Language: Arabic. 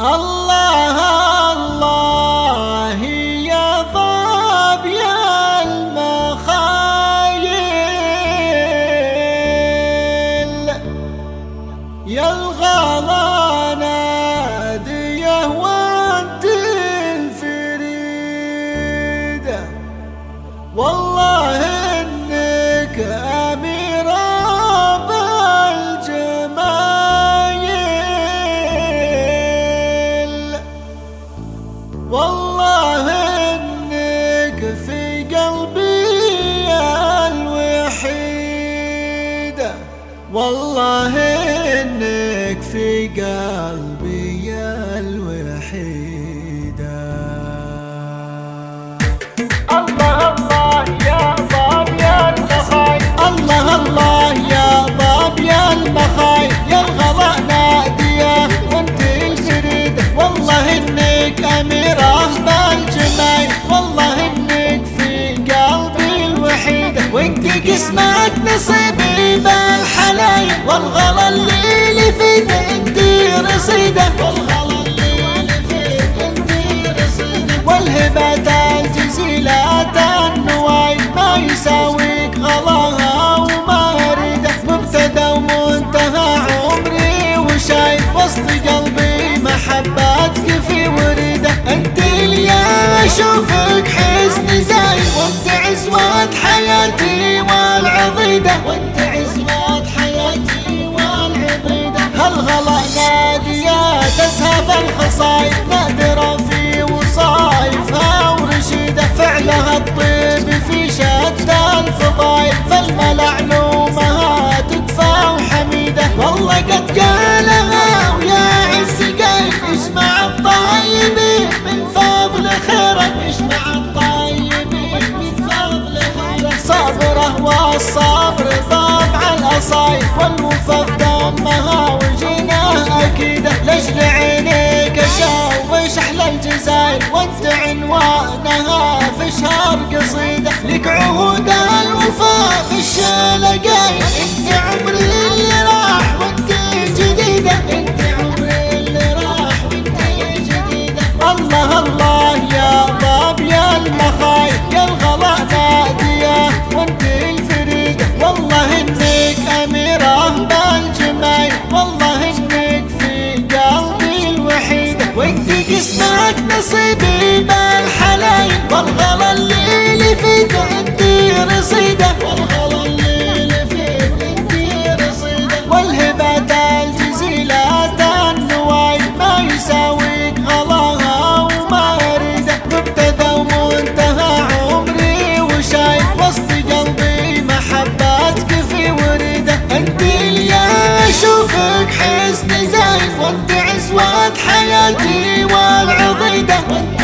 الله الله يا ضاب يا المخايل. يا الغلا ناديه وانت الفريده والله والله إنك في قلبي الوحيدة. الله الله يا ضاب يا المخاي الله الله يا ضاب يا المخاي يا الغضاء نادية وانت الجريدة والله إنك أميرة بالجمال والله إنك في قلبي الوحيدة وانت قسمك بالحلايل والغلا اللي فيك انت رصيدة نادره في وصايفها ورشيده فعلها الطيب في شتى الفضايل فالملعلومها تكفى وحميدة. والله قد قالها ويا عز قايل اجمع الطيبين من فضل خيرك اجمع الطيبين من فضل خيرك. صبره والصبر طبع الاصايل والوفا في دمها وجناه اكيده لاجل عينيك اشوش الجزاير وانت عنوانها في شهر قصيدة. لك عهود قسمك نصيبي بالحلايل والغلا اللي فيك انت رصيدة. والغلا اللي فيك انت رصيدة. والهبات الجزيلات النواي ما يساويك غلاها وما اريده مبتدأ ومنتهى عمري وشايف وسط قلبي محبتك في ورده انت اللي أشوفك حزن زايد وانت عزوة حياتي them.